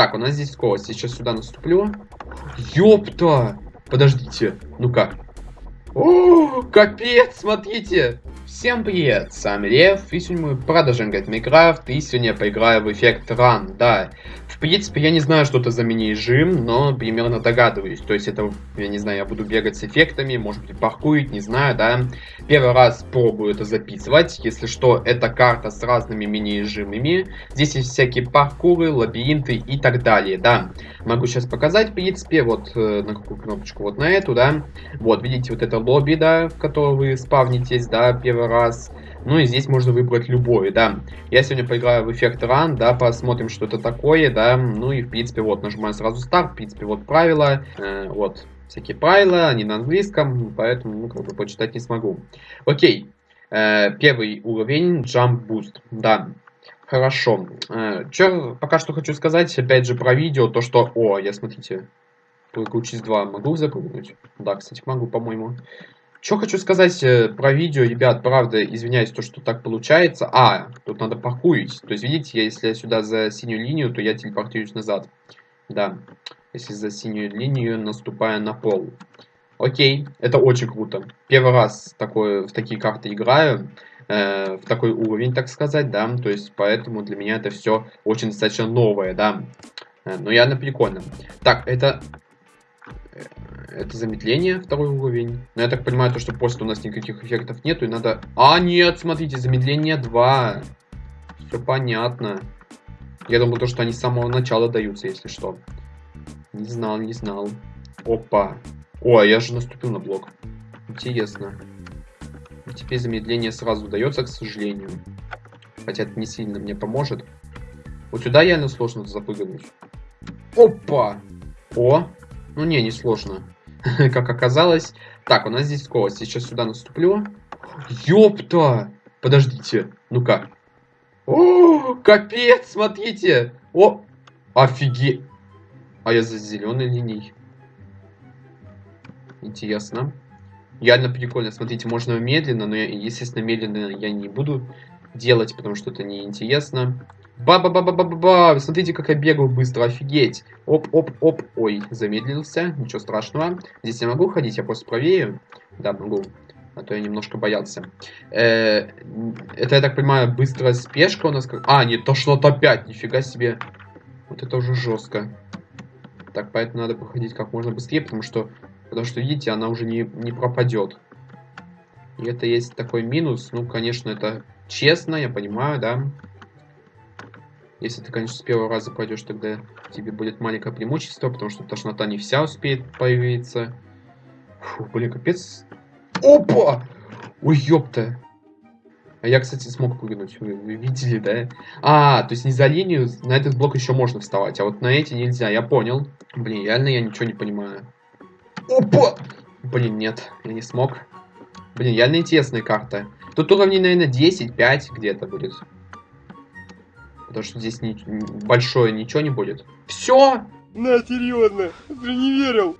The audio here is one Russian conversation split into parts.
Так, у нас здесь скорость. Сейчас сюда наступлю. Ёпта! Подождите. Ну-ка. О, капец, смотрите. Всем привет, с вами Лев, и сегодня мы продолжаем играть в Minecraft, и сегодня я поиграю в эффект Run, да. В принципе, я не знаю, что это за мини-режим, но примерно догадываюсь. То есть это, я не знаю, я буду бегать с эффектами, может быть, паркурить, не знаю, да. Первый раз пробую это записывать. Если что, это карта с разными мини-режимами. Здесь есть всякие паркуры, лабиринты и так далее, да. Могу сейчас показать, в принципе, вот э, на какую кнопочку, вот на эту, да. Вот, видите, вот это лобби, да, в котором вы спавнитесь, да, первый раз. Ну и здесь можно выбрать любой, да. Я сегодня поиграю в эффект Run, да, посмотрим, что это такое, да. Ну и, в принципе, вот, нажимаю сразу старт, в принципе, вот правила, э, вот, всякие правила, они на английском, поэтому, ну, как бы, почитать не смогу. Окей, э, первый уровень, Jump Boost, да. Хорошо. Э, Что пока что хочу сказать, опять же, про видео, то, что... О, я, смотрите, прыгаю через 2. Могу запрыгнуть? Да, кстати, могу, по-моему. Что хочу сказать э, про видео, ребят, правда, извиняюсь, то, что так получается. А, тут надо паркурить. То есть, видите, если я сюда за синюю линию, то я телепортируюсь назад. Да, если за синюю линию наступая на пол. Окей, это очень круто. Первый раз такое, в такие карты играю. Э, в такой уровень, так сказать, да. То есть, поэтому для меня это все очень достаточно новое, да. Э, но явно прикольно. Так, это это замедление, второй уровень. Но я так понимаю, то, что после у нас никаких эффектов нету, и надо... А, нет, смотрите, замедление 2. Все понятно. Я думал, то, что они с самого начала даются, если что. Не знал, не знал. Опа. О, я же наступил на блок. Интересно. Теперь замедление сразу дается, к сожалению. Хотя это не сильно мне поможет. Вот сюда реально сложно запрыгнуть. Опа! О! Ну не, не сложно. как оказалось. Так, у нас здесь скорость. Сейчас сюда наступлю. Ёпта! Подождите. Ну-ка. О, капец, смотрите. О, офигеть. А я за зеленой линией. Интересно. Реально прикольно. Смотрите, можно медленно, но, я, естественно, медленно я не буду делать, потому что это неинтересно. Ба-ба-ба-ба-ба-ба! Смотрите, как я бегаю быстро, офигеть! Оп-оп-оп! Ой, замедлился, ничего страшного. Здесь я могу ходить, я просто проверю. Да, могу. А то я немножко боялся. Э, это, я так понимаю, быстрая спешка у нас. Как... А, нет, то что-то опять, нифига себе. Вот это уже жестко. Так, поэтому надо проходить как можно быстрее, потому что, потому что, видите, она уже не, не пропадет. И это есть такой минус. Ну, конечно, это честно, я понимаю, да. Если ты, конечно, с первого раза пойдешь, тогда тебе будет маленькое преимущество, потому что тошнота не вся успеет появиться. Фу, блин, капец. Опа! Ой, ёпта. А я, кстати, смог прыгнуть. Вы, вы видели, да? А, то есть не за линию, на этот блок еще можно вставать, а вот на эти нельзя, я понял. Блин, реально я ничего не понимаю. Опа! Блин, нет, я не смог. Блин, реально интересная карта. Тут уровней, наверное, 10-5 где-то будет. Потому что здесь ни, большое ничего не будет. Все! На, серьезно, ты не верил.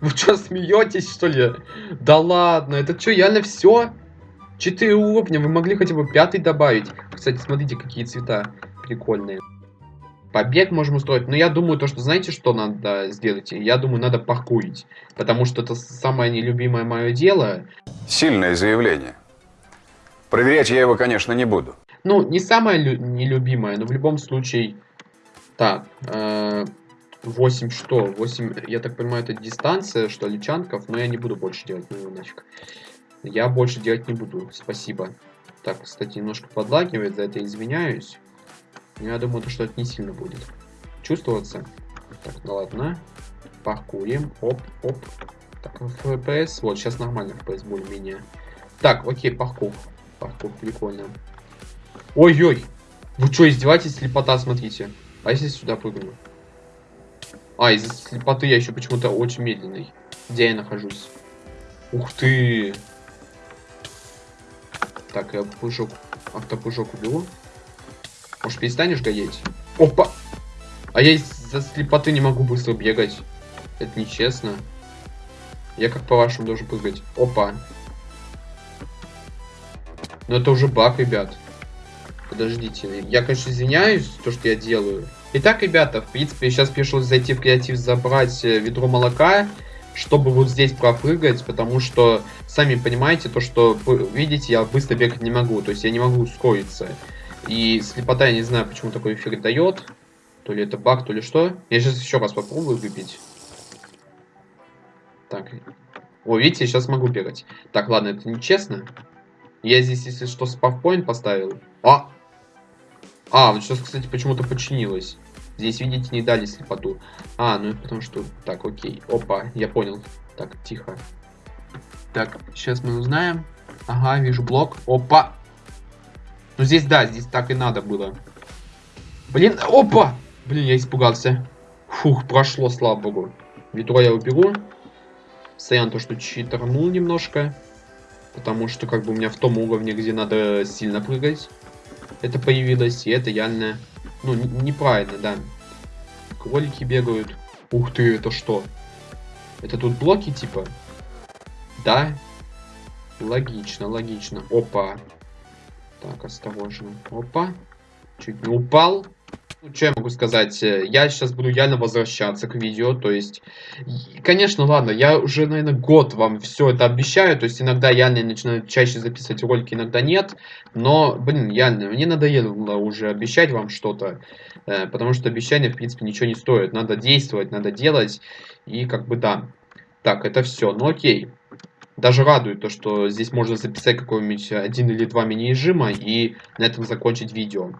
Вы что, смеетесь, что ли? Да ладно, это что, реально все? Четыре уровня, вы могли хотя бы пятый добавить. Кстати, смотрите, какие цвета прикольные. Побег можем устроить. Но я думаю, то, что знаете, что надо сделать? Я думаю, надо паркурить. Потому что это самое нелюбимое мое дело. Сильное заявление. Проверять я его, конечно, не буду. Ну, не самая нелюбимая, но в любом случае... Так, э 8 что? 8, я так понимаю, это дистанция, что ли, чанков, но я не буду больше делать, ну нафиг. Я больше делать не буду, спасибо. Так, кстати, немножко подлагивает, за это извиняюсь. Но я думаю, что это не сильно будет чувствоваться. Так, ну ладно. Паркурим. Оп, оп. Так, FPS. Вот, сейчас нормально FPS более-менее. Так, окей, паркур. Паркур, прикольно. Ой-ой! Вы что, издеваетесь? Слепота, смотрите. А если сюда прыгну? А, из-за слепоты я еще почему-то очень медленный. Где я нахожусь? Ух ты! Так, я пужок, автопужок уберу. Может, перестанешь гореть? Опа! А я из-за слепоты не могу быстро бегать. Это нечестно. Я как по-вашему должен прыгать. Опа. Но это уже баг, ребят. Подождите. Я, конечно, извиняюсь, то, что я делаю. Итак, ребята, в принципе, сейчас пришлось зайти в креатив, забрать э, ведро молока, чтобы вот здесь пропрыгать, потому что, сами понимаете, то, что, видите, я быстро бегать не могу, то есть я не могу ускориться. И слепота, я не знаю, почему такой эффект дает. То ли это баг, то ли что. Я сейчас еще раз попробую выпить. Так. О, видите, сейчас могу бегать. Так, ладно, это нечестно. Я здесь, если что, спавпоинт поставил. А! А, вот сейчас, кстати, почему-то починилось. Здесь, видите, не дали слепоту. А, ну это потому что... Так, окей. Опа, я понял. Так, тихо. Так, сейчас мы узнаем. Ага, вижу блок. Опа! Ну здесь, да, здесь так и надо было. Блин, опа! Блин, я испугался. Фух, прошло, слава богу. Ведро я уберу. Стоян то, что читернул немножко. Потому что как бы у меня в том уровне, где надо сильно прыгать. Это появилось, и это реально... Ну, неправильно, да. Кролики бегают. Ух ты, это что? Это тут блоки типа? Да? Логично, логично. Опа. Так, осторожно. Опа. Чуть не упал. Ну, что я могу сказать? Я сейчас буду реально возвращаться к видео, то есть... Конечно, ладно, я уже, наверное, год вам все это обещаю, то есть иногда реально я начинаю чаще записывать ролики, иногда нет, но, блин, реально, мне надоело уже обещать вам что-то, э, потому что обещания, в принципе, ничего не стоят, надо действовать, надо делать, и как бы да. Так, это все, ну окей. Даже радует то, что здесь можно записать какой-нибудь один или два мини-режима и на этом закончить видео.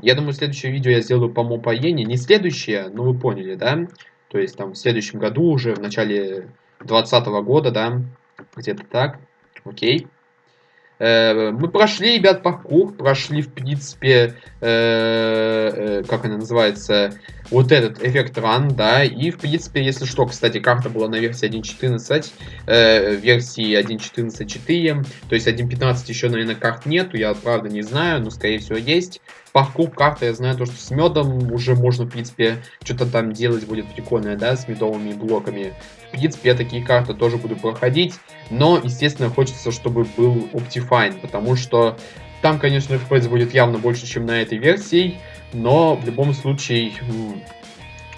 Я думаю, следующее видео я сделаю по мопоене. Не следующее, но вы поняли, да? То есть там в следующем году уже, в начале 2020 года, да? Где-то так. Окей. Э, мы прошли, ребят, паркур, прошли, в принципе, э, э, как она называется, вот этот эффект ран, да, и, в принципе, если что, кстати, карта была на версии 1.14, э, версии 1.14.4, то есть 1.15 еще, наверное, карт нету, я, правда, не знаю, но, скорее всего, есть. Паркур карта, я знаю, то, что с медом уже можно, в принципе, что-то там делать будет прикольное, да, с медовыми блоками. В принципе, я такие карты тоже буду проходить. Но, естественно, хочется, чтобы был Optifine, потому что там, конечно, FPS будет явно больше, чем на этой версии, но в любом случае,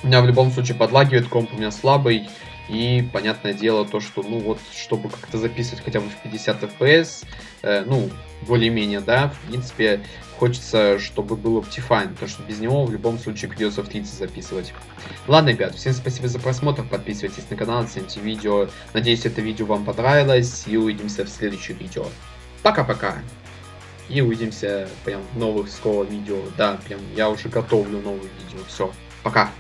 у меня в любом случае подлагивает, комп у меня слабый, и понятное дело то, что, ну вот, чтобы как-то записывать хотя бы в 50 FPS, э, ну, более-менее, да, в принципе, хочется, чтобы был Optifine, потому что без него в любом случае придется в 30 записывать. Ладно, ребят, всем спасибо за просмотр, подписывайтесь на канал, оцените видео. Надеюсь, это видео вам понравилось, и увидимся в следующих видео. Пока-пока! И увидимся прям в новых скоро видео. Да, прям я уже готовлю новые видео. Все, пока!